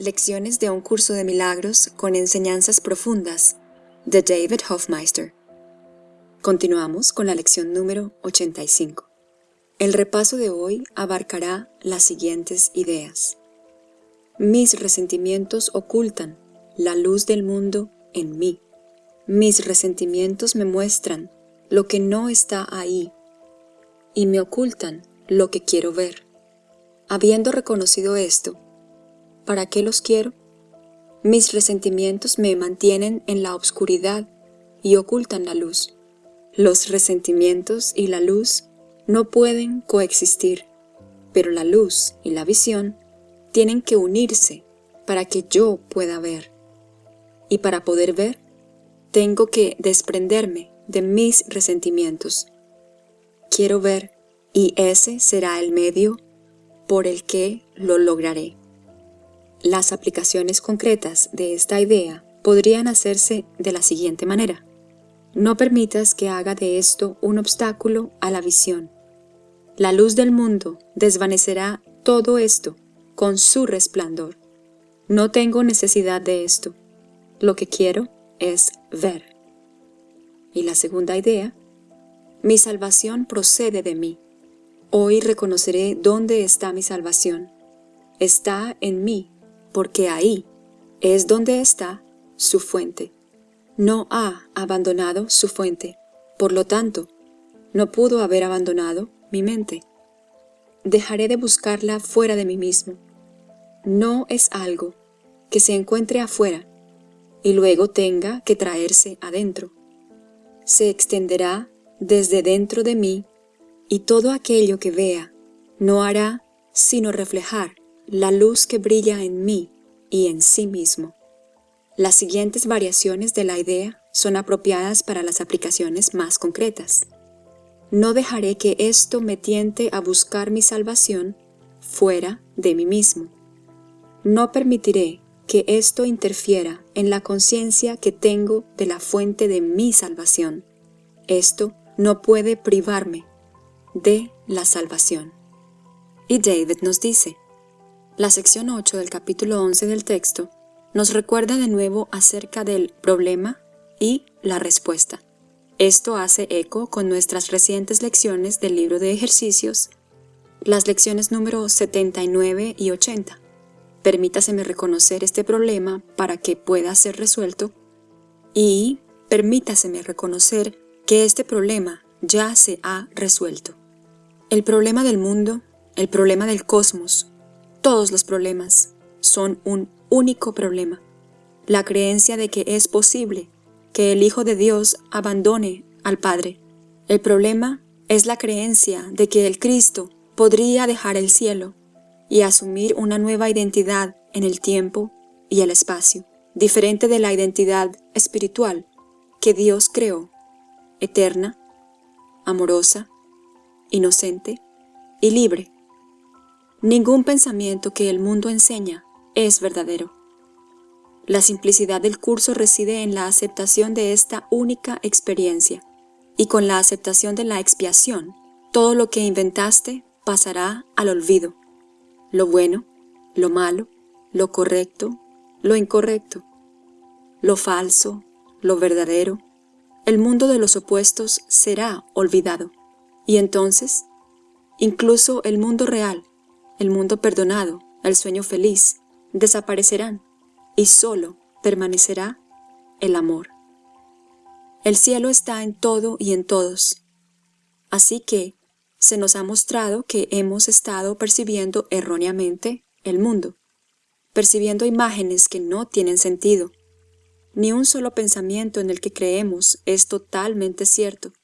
Lecciones de un curso de milagros con enseñanzas profundas de David Hofmeister. Continuamos con la lección número 85. El repaso de hoy abarcará las siguientes ideas. Mis resentimientos ocultan la luz del mundo en mí. Mis resentimientos me muestran lo que no está ahí y me ocultan lo que quiero ver. Habiendo reconocido esto, ¿para qué los quiero? Mis resentimientos me mantienen en la oscuridad y ocultan la luz. Los resentimientos y la luz no pueden coexistir, pero la luz y la visión tienen que unirse para que yo pueda ver. Y para poder ver, tengo que desprenderme de mis resentimientos. Quiero ver, y ese será el medio por el que lo lograré. Las aplicaciones concretas de esta idea podrían hacerse de la siguiente manera. No permitas que haga de esto un obstáculo a la visión. La luz del mundo desvanecerá todo esto con su resplandor. No tengo necesidad de esto. Lo que quiero es ver. Y la segunda idea, mi salvación procede de mí. Hoy reconoceré dónde está mi salvación. Está en mí, porque ahí es donde está su fuente. No ha abandonado su fuente, por lo tanto, no pudo haber abandonado mi mente. Dejaré de buscarla fuera de mí mismo. No es algo que se encuentre afuera y luego tenga que traerse adentro. Se extenderá desde dentro de mí y todo aquello que vea no hará sino reflejar la luz que brilla en mí y en sí mismo. Las siguientes variaciones de la idea son apropiadas para las aplicaciones más concretas. No dejaré que esto me tiente a buscar mi salvación fuera de mí mismo. No permitiré que esto interfiera en la conciencia que tengo de la fuente de mi salvación. Esto no puede privarme de la salvación. Y David nos dice, la sección 8 del capítulo 11 del texto nos recuerda de nuevo acerca del problema y la respuesta. Esto hace eco con nuestras recientes lecciones del libro de ejercicios, las lecciones número 79 y 80. Permítaseme reconocer este problema para que pueda ser resuelto y permítaseme reconocer que este problema ya se ha resuelto. El problema del mundo, el problema del cosmos, todos los problemas son un único problema. La creencia de que es posible que el Hijo de Dios abandone al Padre. El problema es la creencia de que el Cristo podría dejar el cielo y asumir una nueva identidad en el tiempo y el espacio, diferente de la identidad espiritual que Dios creó, eterna, amorosa, inocente y libre. Ningún pensamiento que el mundo enseña es verdadero. La simplicidad del curso reside en la aceptación de esta única experiencia, y con la aceptación de la expiación, todo lo que inventaste pasará al olvido. Lo bueno, lo malo, lo correcto, lo incorrecto, lo falso, lo verdadero, el mundo de los opuestos será olvidado. Y entonces, incluso el mundo real, el mundo perdonado, el sueño feliz, desaparecerán y solo permanecerá el amor. El cielo está en todo y en todos. Así que se nos ha mostrado que hemos estado percibiendo erróneamente el mundo, percibiendo imágenes que no tienen sentido. Ni un solo pensamiento en el que creemos es totalmente cierto.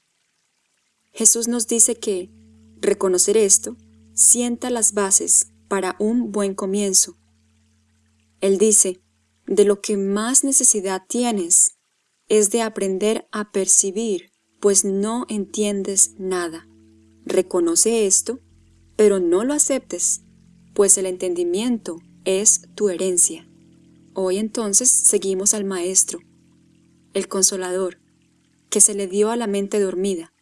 Jesús nos dice que reconocer esto sienta las bases para un buen comienzo. Él dice, de lo que más necesidad tienes es de aprender a percibir, pues no entiendes nada. Reconoce esto, pero no lo aceptes, pues el entendimiento es tu herencia. Hoy entonces seguimos al Maestro, el Consolador, que se le dio a la mente dormida,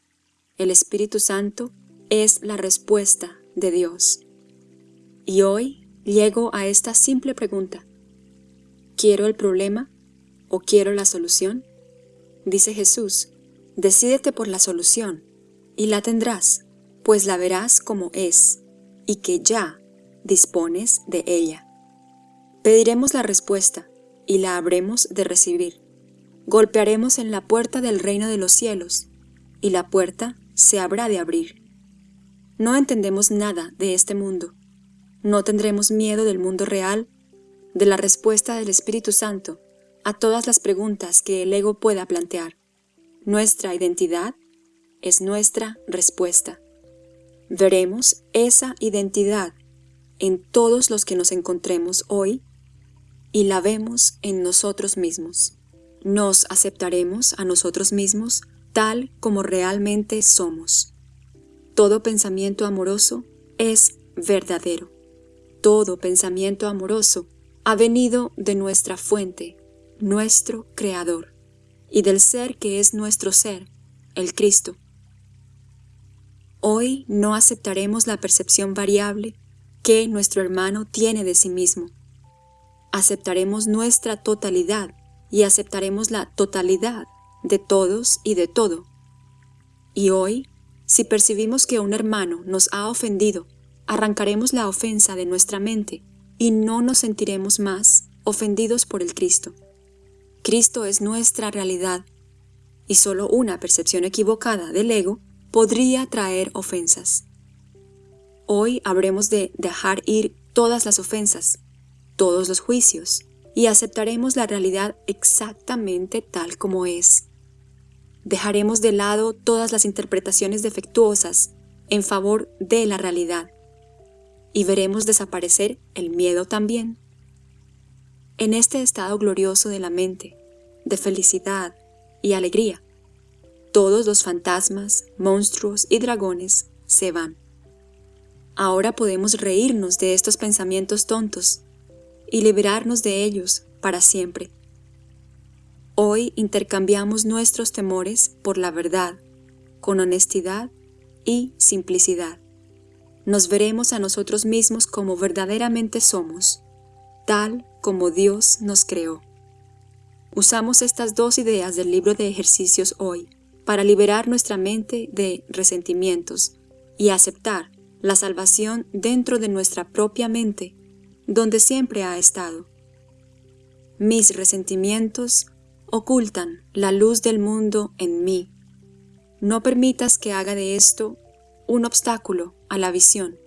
el Espíritu Santo es la respuesta de Dios. Y hoy llego a esta simple pregunta. ¿Quiero el problema o quiero la solución? Dice Jesús, decídete por la solución y la tendrás, pues la verás como es y que ya dispones de ella. Pediremos la respuesta y la habremos de recibir. Golpearemos en la puerta del reino de los cielos y la puerta se habrá de abrir. No entendemos nada de este mundo. No tendremos miedo del mundo real, de la respuesta del Espíritu Santo a todas las preguntas que el ego pueda plantear. Nuestra identidad es nuestra respuesta. Veremos esa identidad en todos los que nos encontremos hoy y la vemos en nosotros mismos. Nos aceptaremos a nosotros mismos tal como realmente somos. Todo pensamiento amoroso es verdadero. Todo pensamiento amoroso ha venido de nuestra fuente, nuestro Creador, y del ser que es nuestro ser, el Cristo. Hoy no aceptaremos la percepción variable que nuestro hermano tiene de sí mismo. Aceptaremos nuestra totalidad y aceptaremos la totalidad de todos y de todo. Y hoy, si percibimos que un hermano nos ha ofendido, arrancaremos la ofensa de nuestra mente y no nos sentiremos más ofendidos por el Cristo. Cristo es nuestra realidad y solo una percepción equivocada del ego podría traer ofensas. Hoy habremos de dejar ir todas las ofensas, todos los juicios, y aceptaremos la realidad exactamente tal como es. Dejaremos de lado todas las interpretaciones defectuosas en favor de la realidad, y veremos desaparecer el miedo también. En este estado glorioso de la mente, de felicidad y alegría, todos los fantasmas, monstruos y dragones se van. Ahora podemos reírnos de estos pensamientos tontos y liberarnos de ellos para siempre. Hoy intercambiamos nuestros temores por la verdad, con honestidad y simplicidad. Nos veremos a nosotros mismos como verdaderamente somos, tal como Dios nos creó. Usamos estas dos ideas del libro de ejercicios hoy para liberar nuestra mente de resentimientos y aceptar la salvación dentro de nuestra propia mente, donde siempre ha estado. Mis resentimientos ocultan la luz del mundo en mí. No permitas que haga de esto un obstáculo a la visión.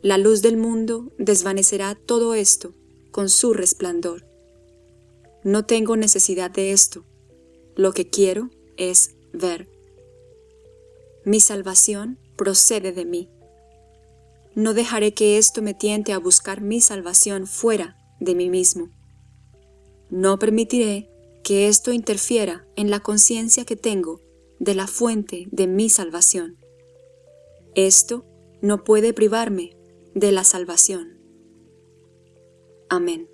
La luz del mundo desvanecerá todo esto con su resplandor. No tengo necesidad de esto. Lo que quiero es ver. Mi salvación procede de mí. No dejaré que esto me tiente a buscar mi salvación fuera de mí mismo. No permitiré que esto interfiera en la conciencia que tengo de la fuente de mi salvación. Esto no puede privarme de la salvación. Amén.